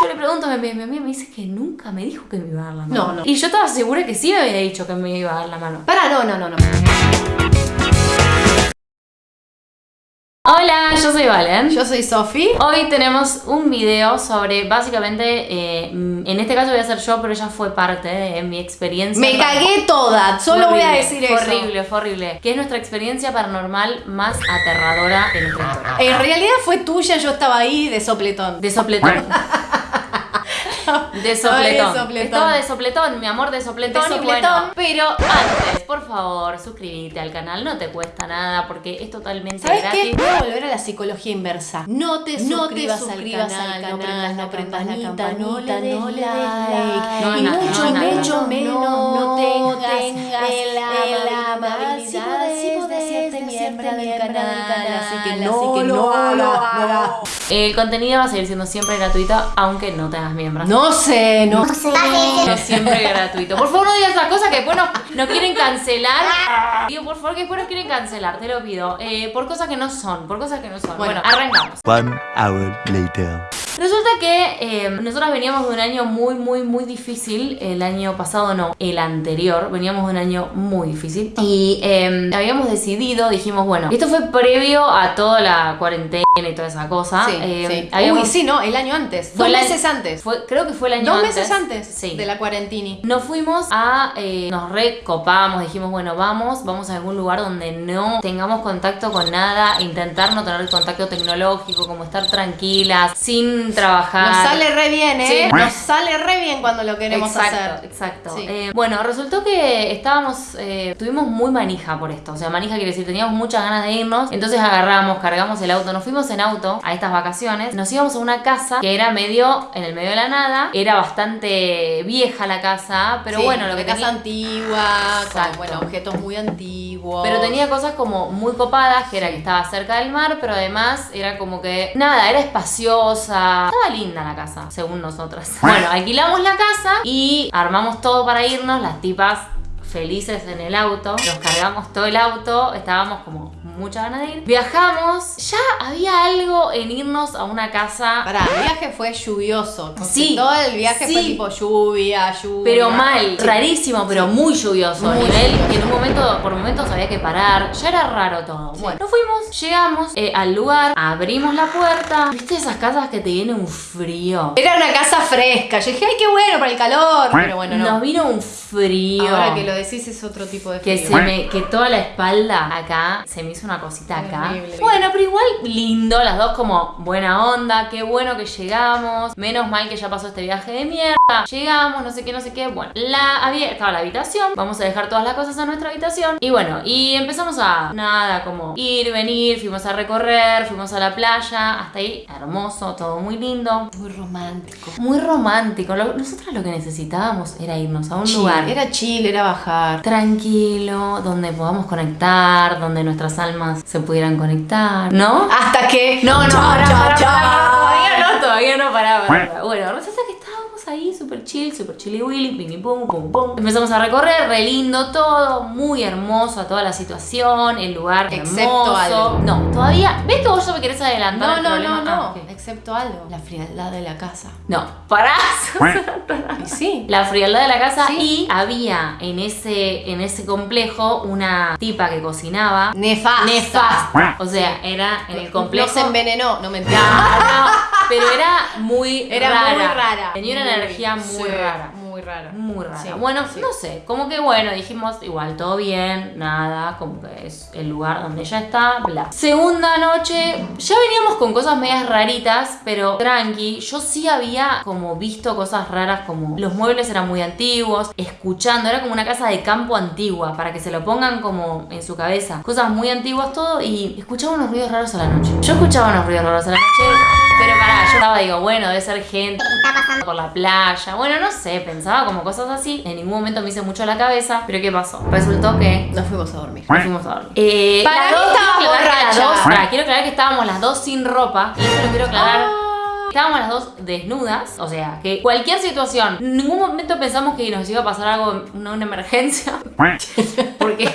Yo le pregunto a mi amiga, mi amiga me dice que nunca me dijo que me iba a dar la mano. No, no. Y yo estaba segura que sí me había dicho que me iba a dar la mano. Para, no, no, no, no. Hola, yo soy Valen. Yo soy Sofi. Hoy tenemos un video sobre, básicamente, eh, en este caso voy a ser yo, pero ella fue parte de mi experiencia. Me cagué toda, solo voy a horrible, decir fue eso. horrible, fue horrible. Que es nuestra experiencia paranormal más aterradora de nuestra historia. En realidad fue tuya, yo estaba ahí de sopletón. De sopletón. De Estaba de sopletón. sopletón. Estaba de sopletón, mi amor de sopletón. De y sopletón. bueno, pero antes, por favor, suscríbete al canal, no te cuesta nada porque es totalmente ¿Sabes gratis. qué? Voy a volver a la psicología inversa. No te No te suscribas, suscribas al al canal, no prendas la no campanita, no le des no like. No, y mucho, mucho menos no tengas, tengas la amabilidad sí podés decirte miembro del canal, así que no lo hagas. El contenido va a seguir siendo siempre gratuito, aunque no tengas miembros. No sé, no No siempre gratuito. Por favor, no digas esas cosas que después nos, nos quieren cancelar. Digo, por favor, que después nos quieren cancelar, te lo pido. Eh, por cosas que no son, por cosas que no son. Bueno, Bueno. arrancamos. One hour later. Resulta que eh, nosotros veníamos de un año muy, muy, muy difícil. El año pasado no, el anterior. Veníamos de un año muy difícil. Y eh, habíamos decidido, dijimos, bueno, esto fue previo a toda la cuarentena y toda esa cosa. Sí, Eh, sí. habíamos- Uy, sí, no, el año antes. Fue Dos meses antes. Fue, creo que fue el año Dos antes. meses antes Sí. de la cuarentini. Nos fuimos a. eh, nos recopamos, dijimos, bueno, vamos, vamos a algún lugar donde no tengamos contacto con nada, intentar no tener contacto tecnológico, como estar tranquilas, sin trabajar. Nos sale re bien, ¿eh? Sí. Nos sale re bien cuando lo queremos exacto, hacer. Exacto. Sí. Eh, bueno, resultó que estábamos, eh, tuvimos muy manija por esto. O sea, manija quiere decir, teníamos muchas ganas de irnos. Entonces agarramos, cargamos el auto, nos fuimos en auto a estas vacaciones. Nos íbamos a una casa que era medio, en el medio de la nada. Era bastante vieja la casa, pero Sí, bueno, lo que casa tenía... antigua, Exacto. con bueno, objetos muy antiguos. Pero tenía cosas como muy copadas, que era que estaba cerca del mar, pero además era como que, nada, era espaciosa. Estaba linda la casa, según nosotras. Bueno, alquilamos la casa y armamos todo para irnos, las tipas felices en el auto. Nos cargamos todo el auto, estábamos como muchas ganas de ir. Viajamos, ya había algo en irnos a una casa Pará, el viaje fue lluvioso. Sí, Todo el viaje fue tipo lluvia, lluvia. Pero mal, rarísimo, pero muy lluvioso. Muy nivel lluvioso. que en un momento, por momentos había que parar. Ya era raro todo. Sí. Bueno, nos fuimos, llegamos eh, al lugar, abrimos la puerta. ¿Viste esas casas que te viene un frío? Era una casa fresca. Yo dije, ay, qué bueno para el calor. Pero bueno, no. Nos vino un frío. Ahora que lo decís es otro tipo de que frío. se me, que toda la espalda acá se me hizo una cosita acá. Bueno, pero igual lindo, las dos como buena onda, qué bueno que llegamos. Menos mal que ya pasó este viaje de mierda. Llegamos, no sé qué, no sé qué. Bueno, la había estaba la habitación. Vamos a dejar todas las cosas en nuestra habitación. Y bueno, y empezamos a nada, como ir, venir, fuimos a recorrer, fuimos a la playa, hasta ahí hermoso, todo muy lindo. Muy romántico. Muy romántico. Nosotras lo que necesitábamos era irnos a un Chill, lugar Era chill, era bajar. tranquilo, donde podamos conectar, donde nuestras almas se pudieran conectar, ¿no? Hasta que. No, no, cha. pará, todavía no, todavía no, pará. Bueno, resulta que estábamos ahí súper chill, súper chilly willy, ping pum, pum, pum. Empezamos a recorrer, re lindo todo, muy hermoso toda la situación, el lugar Excepto hermoso. algo. No, todavía, ¿ves que vos ya me querés adelantar No, no, no, Ah, no. ok. Excepto algo. La frialdad de la casa. No, pará. Sí. la frialdad de la casa Sí. y había en ese, en ese complejo una tipa que cocinaba Nefasta. nefasta. O sea, era en el complejo. No se envenenó, no me entiendo. No, no, pero era muy Era rara. muy rara. Tenía una Muy, energía muy sí, rara. Muy rara. Muy rara. Sí, bueno, sí. no sé, como que bueno, dijimos igual todo bien, nada, como que es el lugar donde ella está, bla. Segunda noche, ya veníamos con cosas medias raritas, pero tranqui. Yo sí había como visto cosas raras, como los muebles eran muy antiguos, escuchando, era como una casa de campo antigua, para que se lo pongan como en su cabeza. Cosas muy antiguas, todo, y escuchaba unos ruidos raros a la noche. Yo escuchaba unos ruidos raros a la noche, digo, bueno, debe ser gente por la playa. Bueno, no sé, pensaba como cosas así. En ningún momento me hice mucho la cabeza. Pero ¿qué pasó? Resultó que Nos fuimos a dormir. nos fuimos a dormir. Eh, Para mí dos- estaba quiero aclarar que las borracha. dos- pará, quiero aclarar que estábamos las dos sin ropa. Y esto lo quiero aclarar. Ah. Estábamos las dos desnudas, o sea, que cualquier situación, en ningún momento pensamos que nos iba a pasar algo, una, una emergencia, porque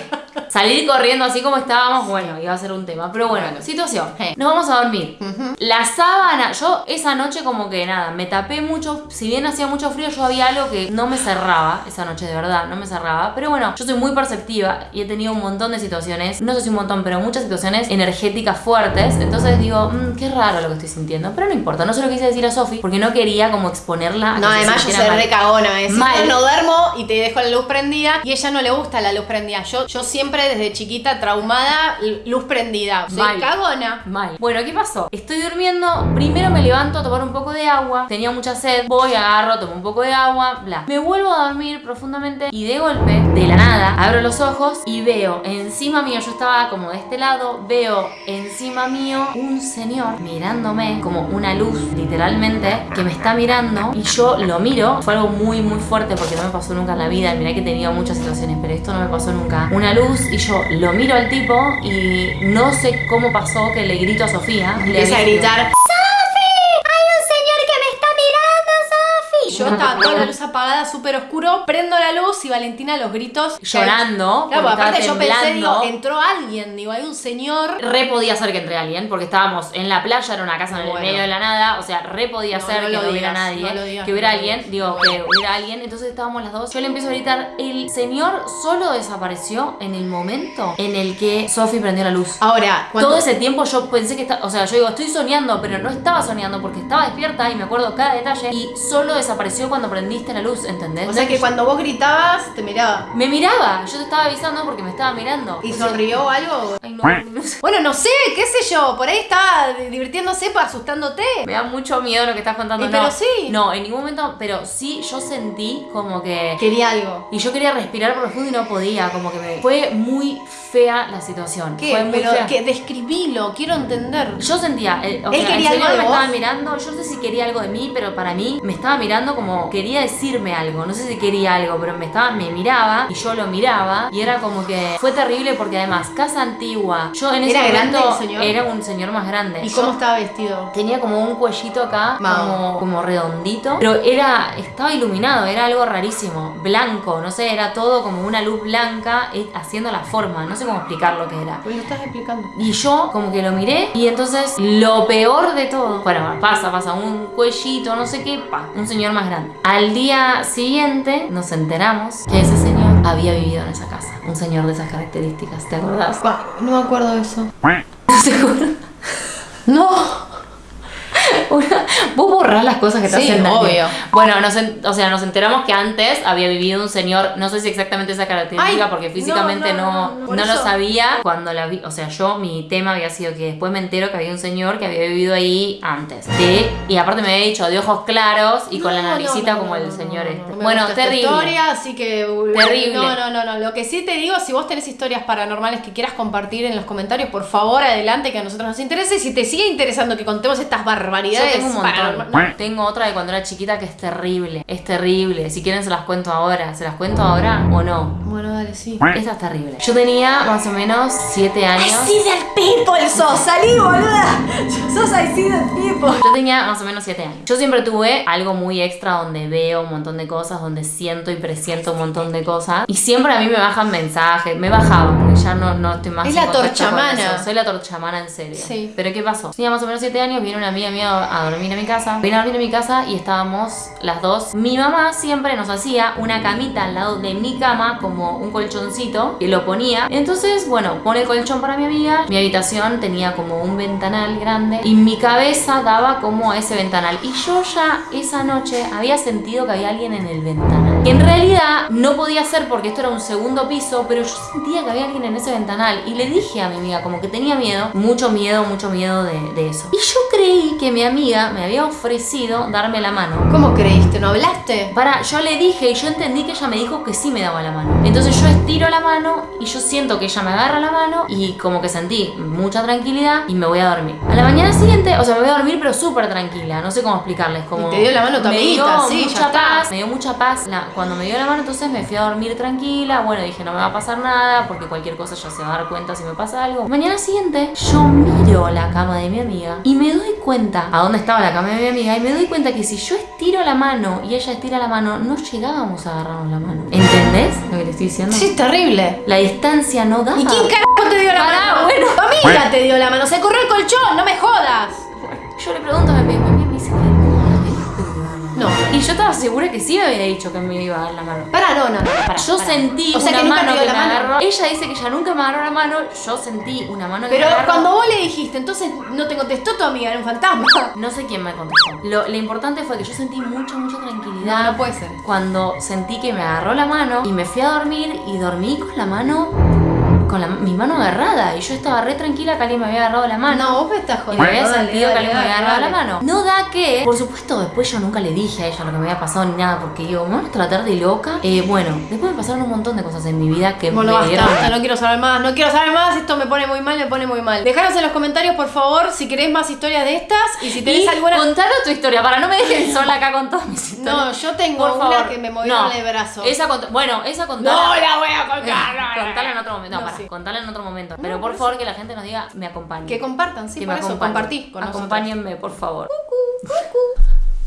Salir corriendo así como estábamos, bueno, iba a ser un tema. Pero bueno, situación. Sí. Nos vamos a dormir. La sábana, yo esa noche como que nada, me tapé mucho. Si bien hacía mucho frío, yo había algo que no me cerraba esa noche, de verdad, no me cerraba. Pero bueno, yo soy muy perceptiva y he tenido un montón de situaciones, no sé si un montón, pero muchas situaciones energéticas fuertes. Entonces digo, "Mm, qué raro lo que estoy sintiendo. Pero no importa, no se lo quise decir a Sofi porque no quería como exponerla. a No, que se además yo sintiera soy mal. re cagona, me no duermo y te dejo la luz prendida y ella no le gusta la luz prendida. Yo, yo siempre desde chiquita traumada, luz prendida. Soy Mal. cagona. Mal. Bueno, ¿qué pasó? Estoy durmiendo, primero me levanto a tomar un poco de agua, tenía mucha sed, voy, agarro, tomo un poco de agua, bla. Me vuelvo a dormir profundamente y de golpe, de la nada, abro los ojos y veo encima mío, yo estaba como de este lado, veo encima mío un señor mirándome como una luz, literalmente, que me está mirando y yo lo miro. Fue algo muy, muy fuerte porque no me pasó nunca en la vida. Mirá que he tenido muchas situaciones, pero esto no me pasó nunca. Una luz y yo lo miro al tipo y no sé cómo pasó que le grito a Sofía. Empieza a gritar. Estaba toda la luz apagada, súper oscuro, prendo la luz y Valentina los gritos. Llorando, Claro, porque aparte yo pensé, digo, entró alguien, digo, hay un señor. Re podía ser que entre alguien, porque estábamos en la playa, era una casa en el Bueno. medio de la nada, o sea, re podía No, ser no que no hubiera digas, nadie, no lo digas, que hubiera alguien, digo, que hubiera alguien, entonces estábamos las dos, yo le empiezo a gritar, el señor solo desapareció en el momento en el que Sophie prendió la luz. Ahora, cuando, Todo ese tiempo yo pensé que estaba, o sea, yo digo, estoy soñando, pero no estaba soñando porque estaba despierta y me acuerdo cada detalle y solo desapareció cuando prendiste la luz, ¿entendés? o sea que cuando vos gritabas, te miraba. Me miraba, yo te estaba avisando porque me estaba mirando. ¿Y O sea, sonrió o algo? Ay, no, no sé. Bueno, no sé, qué sé yo, por ahí estaba divirtiéndose, asustándote. Me da mucho miedo lo que estás contando. Eh, no, pero sí. No, en ningún momento, pero sí yo sentí como que... Quería algo. Y yo quería respirar profundo y no podía, como que me... Fue muy fea la situación. ¿Qué? Fue muy Pero fea. que describilo, quiero entender. Yo sentía, el, o ¿Él sea, quería el señor algo de me vos? estaba mirando, yo no sé si quería algo de mí, pero para mí me estaba mirando como quería decirme algo, no sé si quería algo, pero me estaba, me miraba y yo lo miraba y era como que fue terrible porque además casa antigua, yo en ese ¿Era grande momento el señor? era un señor más grande. ¿Y Yo- cómo estaba vestido? Tenía como un cuellito acá, como redondito. Pero era, estaba iluminado, era algo rarísimo. Blanco, no sé, era todo como una luz blanca eh, haciendo la forma. No sé cómo explicar lo que era. Pues lo estás explicando. Y yo como que lo miré y entonces lo peor de todo, bueno, pasa, pasa, un cuellito, no sé qué, pa, un señor más grande. Al día siguiente nos enteramos que ese señor había vivido en esa casa. Un señor de esas características, ¿te acordás? No me acuerdo de eso. ¿Seguro? No. Una- Vos borrás las cosas que te Sí, hacen daño. obvio. Bueno, nos, o sea, nos enteramos que antes había vivido un señor, no sé si exactamente esa característica, Ay, porque físicamente no, no, lo sabía cuando la vi. O sea, yo, mi tema había sido que después me entero que había un señor que había vivido ahí antes. De- y aparte me había dicho de ojos claros y con la naricita como el señor no, este. bueno, terrible. historia, así que Terrible. No, no, no, no. Lo que sí te digo, si vos tenés historias paranormales que quieras compartir en los comentarios, por favor, adelante, que a nosotros nos interese. Y si te sigue interesando que contemos estas Yo tengo un montón. Tengo otra de cuando era chiquita que es terrible. Es terrible. Si quieren se las cuento ahora. ¿Se las cuento ahora o no? Bueno, dale, sí. Esta es terrible. Yo tenía más o menos 7 años. del people sos, salí, boluda. Sos así del people. Yo tenía más o menos 7 años. Yo siempre tuve algo muy extra donde veo un montón de cosas, donde siento y presiento un montón de cosas. Y siempre a mí me bajan mensajes. Me bajaban ya no, no estoy más Es en la torchamana. Soy la torchamana en serio. Sí. Pero ¿qué pasó? Tenía más o menos 7 años, viene una amiga mía a dormir a mi casa. Vino a dormir a mi casa y estábamos las dos. Mi mamá siempre nos hacía una camita al lado de mi cama, como un colchoncito, que lo ponía. Entonces, bueno, pone el colchón para mi amiga. Mi habitación tenía como un ventanal grande y mi cabeza daba como a ese ventanal. Y yo ya esa noche había sentido que había alguien en el ventanal. Que en realidad no podía ser porque esto era un segundo piso, pero yo sentía que había alguien en ese ventanal. Y le dije a mi amiga, como que tenía miedo, mucho miedo, mucho miedo de, de eso. Y yo creí que mi amiga me había ofrecido darme la mano. ¿Cómo creíste? ¿No hablaste? Para, yo le dije y yo entendí que ella me dijo que sí me daba la mano. Entonces yo estiro la mano y yo siento que ella me agarra la mano y como que sentí mucha tranquilidad y me voy a dormir. A la mañana siguiente, o sea, me voy a dormir pero súper tranquila, no sé cómo explicarles. Como Y te dio la mano tu me dio amiguita, sí, ya mucha está. paz, me dio mucha paz. La- cuando me dio la mano entonces me fui a dormir tranquila. Bueno, dije no me va a pasar nada porque cualquier cosa ya se va a dar cuenta si me pasa algo. Mañana siguiente yo miro la cama de mi amiga y me doy cuenta a dónde estaba la cama de mi amiga y me doy cuenta que si yo estiro la mano y ella estira la mano, no llegábamos a agarrarnos la mano. ¿Entendés lo que te estoy diciendo? Sí, es terrible. La distancia no da. ¿Y quién carajo te dio la Pará, mano? bueno. Tu amiga te dio la mano. Se corrió el colchón, no me jodas. Yo le pregunto a mi yo estaba segura que sí me había dicho que me iba a dar la mano. Pará, no, no, no. Pará, Yo sentí O sea una que mano que la me mano. agarró. Ella dice que ella nunca me agarró la mano. Yo sentí una mano que Pero me agarró. cuando vos le dijiste, entonces no te contestó tu amiga, era un fantasma. No sé quién me contestó. Lo, lo importante fue que yo sentí mucha, mucha tranquilidad. No, no puede ser. Cuando sentí que me agarró la mano y me fui a dormir y dormí con la mano. Con la- mi mano agarrada. Y yo estaba re tranquila que alguien me había agarrado la mano. No, vos me estás Y jodiendo. me había Dale, sentido que dale, alguien me había agarrado la mano. No da que, por supuesto, después yo nunca le dije a ella lo que me había pasado ni nada, porque digo, me van a tratar de loca. Eh, bueno, después me pasaron un montón de cosas en mi vida que Bueno, me basta, dieron. basta, no quiero saber más, no quiero saber más, esto me pone muy mal, me pone muy mal. Dejaros en los comentarios, por favor, si querés más historias de estas y si tenés Y alguna... contanos tu historia, para no me dejen sola acá con todas mis historias. No, yo tengo Por una favor. que me movieron No, el brazo. Esa cont- bueno, esa contala. No la voy a contar, no. Contala en otro momento. No, No, para, sí. Contala en otro momento. Pero No, por por favor que la gente nos diga, me acompañe. Que compartan, sí, que por me eso, acompañen. compartí con nosotros. Acompáñenme, por favor. Cucu.